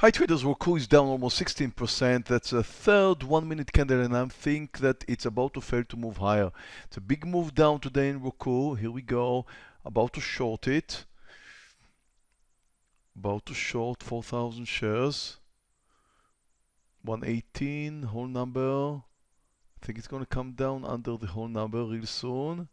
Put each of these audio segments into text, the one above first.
Hi traders, Roku is down almost 16%. That's a third one minute candle and I think that it's about to fail to move higher. It's a big move down today in Roku. Here we go. About to short it. About to short 4,000 shares. 118 whole number. I think it's going to come down under the whole number real soon.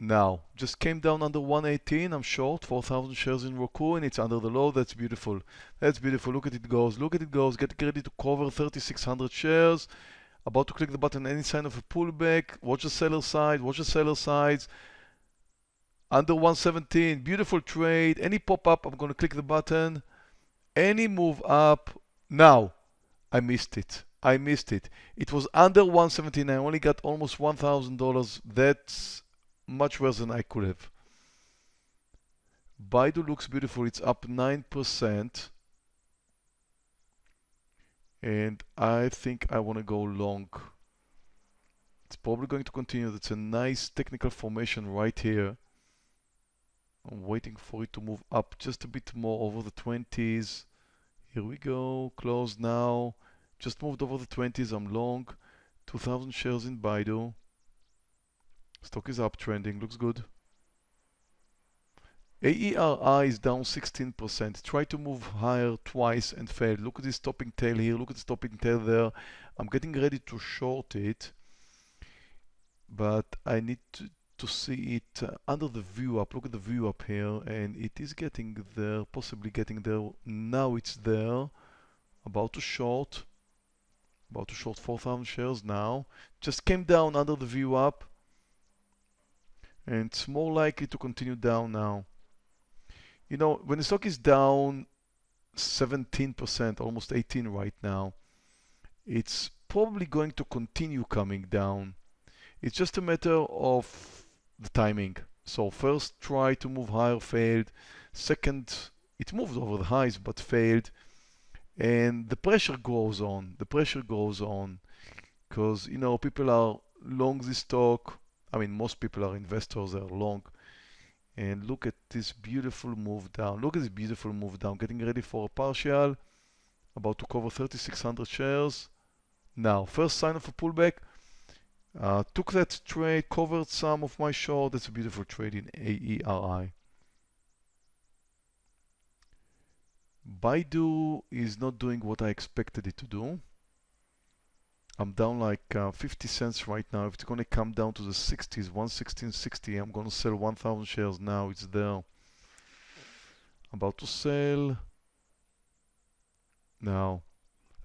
Now, just came down under 118. I'm short 4,000 shares in Roku and it's under the low. That's beautiful. That's beautiful. Look at it goes. Look at it goes. Get ready to cover 3,600 shares. About to click the button. Any sign of a pullback. Watch the seller side. Watch the seller sides. Under 117. Beautiful trade. Any pop up. I'm going to click the button. Any move up. Now, I missed it. I missed it. It was under 117. I only got almost $1,000. That's much worse than I could have. Baidu looks beautiful. It's up 9%. And I think I want to go long. It's probably going to continue. That's a nice technical formation right here. I'm waiting for it to move up just a bit more over the 20s. Here we go. Close now. Just moved over the 20s. I'm long. 2,000 shares in Baidu. Stock is uptrending, looks good. AERI is down 16%. Try to move higher twice and failed. Look at this topping tail here. Look at this topping tail there. I'm getting ready to short it, but I need to, to see it uh, under the VWAP. Look at the VWAP here, and it is getting there, possibly getting there. Now it's there. About to short. About to short 4,000 shares now. Just came down under the VWAP and it's more likely to continue down now. You know, when the stock is down 17%, almost 18 right now, it's probably going to continue coming down. It's just a matter of the timing. So first try to move higher, failed. Second, it moved over the highs but failed. And the pressure goes on. The pressure goes on because, you know, people are long this stock I mean, most people are investors, they're long. And look at this beautiful move down. Look at this beautiful move down. Getting ready for a partial. About to cover 3,600 shares. Now, first sign of a pullback. Uh, took that trade, covered some of my short. That's a beautiful trade in AERI. Baidu is not doing what I expected it to do. I'm down like uh, 50 cents right now. If it's going to come down to the 60s, 116.60, I'm going to sell 1,000 shares now. It's there. About to sell. Now,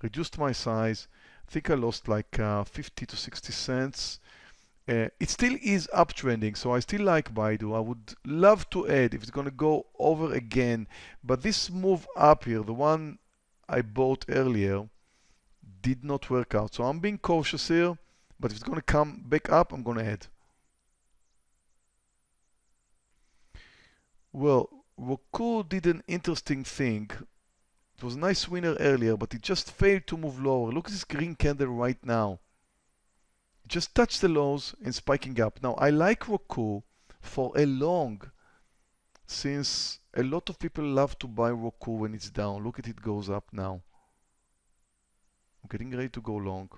reduced my size. I think I lost like uh, 50 to 60 cents. Uh, it still is uptrending, so I still like Baidu. I would love to add if it's going to go over again. But this move up here, the one I bought earlier, did not work out. So I'm being cautious here, but if it's going to come back up, I'm going to add. Well, Roku did an interesting thing. It was a nice winner earlier, but it just failed to move lower. Look at this green candle right now. It just touched the lows and spiking up. Now, I like Roku for a long, since a lot of people love to buy Roku when it's down. Look at it goes up now. Getting ready to go long.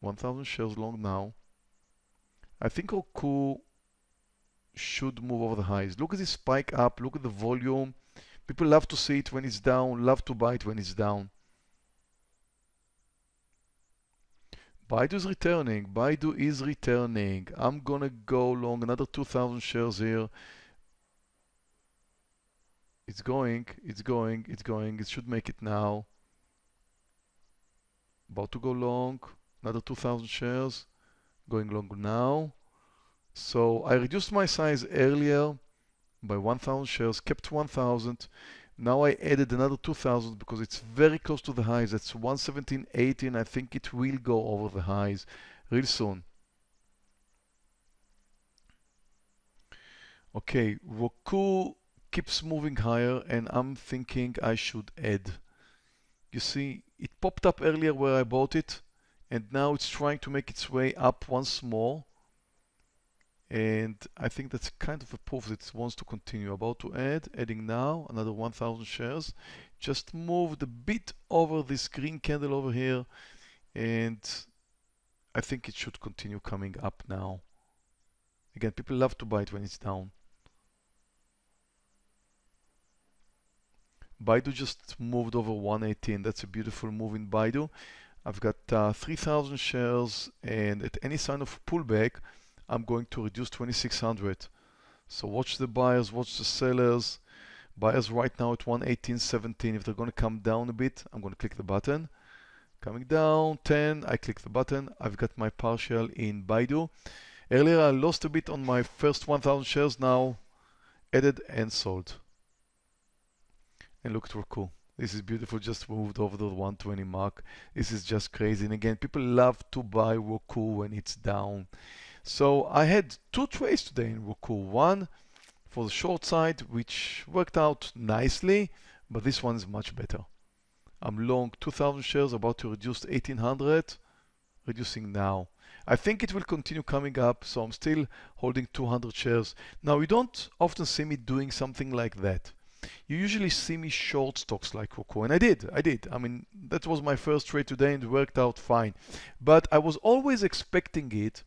1000 shares long now. I think Roku should move over the highs. Look at this spike up. Look at the volume. People love to see it when it's down, love to buy it when it's down. Baidu is returning. Baidu is returning. I'm gonna go long another 2,000 shares here. It's going, it's going, it's going. It should make it now about to go long, another 2,000 shares, going long now. So I reduced my size earlier by 1,000 shares, kept 1,000. Now I added another 2,000 because it's very close to the highs. That's 117.80 I think it will go over the highs real soon. Okay, Roku keeps moving higher and I'm thinking I should add. You see, it popped up earlier where I bought it and now it's trying to make its way up once more and I think that's kind of a proof that it wants to continue. About to add, adding now another 1000 shares. just moved a bit over this green candle over here and I think it should continue coming up now. Again, people love to buy it when it's down. Baidu just moved over 118. That's a beautiful move in Baidu. I've got uh, 3,000 shares and at any sign of pullback, I'm going to reduce 2,600. So watch the buyers, watch the sellers. Buyers right now at 118.17. If they're going to come down a bit, I'm going to click the button. Coming down 10, I click the button. I've got my partial in Baidu. Earlier I lost a bit on my first 1000 shares, now added and sold. And look at Roku. This is beautiful, just moved over the 120 mark. This is just crazy. And again, people love to buy Roku when it's down. So I had two trades today in Roku. One for the short side, which worked out nicely, but this one's much better. I'm long 2000 shares, about to reduce 1800, reducing now. I think it will continue coming up, so I'm still holding 200 shares. Now, you don't often see me doing something like that. You usually see me short stocks like Roku, and I did, I did. I mean, that was my first trade today and it worked out fine. But I was always expecting it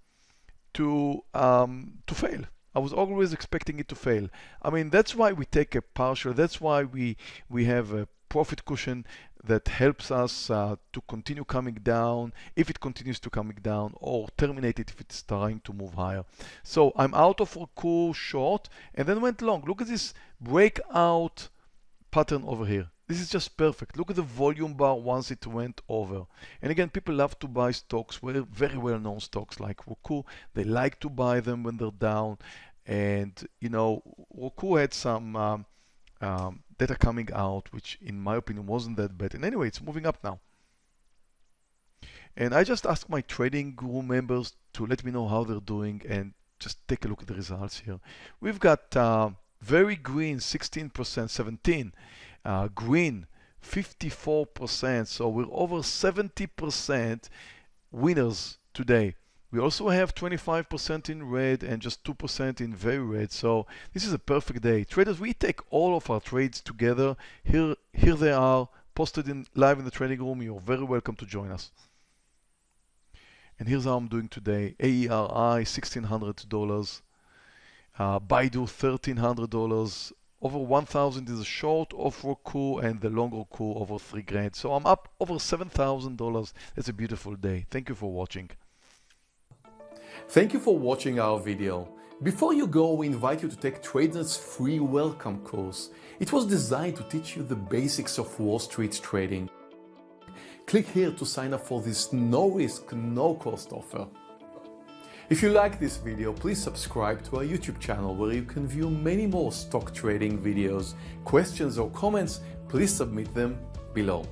to, um, to fail. I was always expecting it to fail. I mean, that's why we take a partial, that's why we, we have a profit cushion that helps us uh, to continue coming down if it continues to coming down or terminate it if it's trying to move higher. So I'm out of Roku short and then went long. Look at this breakout pattern over here. This is just perfect. Look at the volume bar once it went over. And again, people love to buy stocks, very well-known stocks like Roku. They like to buy them when they're down. And, you know, Roku had some um, um, data coming out, which in my opinion wasn't that bad. And anyway, it's moving up now. And I just asked my trading room members to let me know how they're doing and just take a look at the results here. We've got uh, very green 16%, 17, uh, green 54%. So we're over 70% winners today. We also have 25% in red and just 2% in very red. So this is a perfect day. Traders, we take all of our trades together. Here, here they are posted in live in the trading room. You're very welcome to join us. And here's how I'm doing today. AERI, $1,600. Uh, Baidu, $1,300. Over 1,000 is a short of Roku and the long Roku over three grand. So I'm up over $7,000. It's a beautiful day. Thank you for watching. Thank you for watching our video. Before you go, we invite you to take TradeNet's free welcome course. It was designed to teach you the basics of Wall Street trading. Click here to sign up for this no-risk, no-cost offer. If you like this video, please subscribe to our YouTube channel where you can view many more stock trading videos. Questions or comments, please submit them below.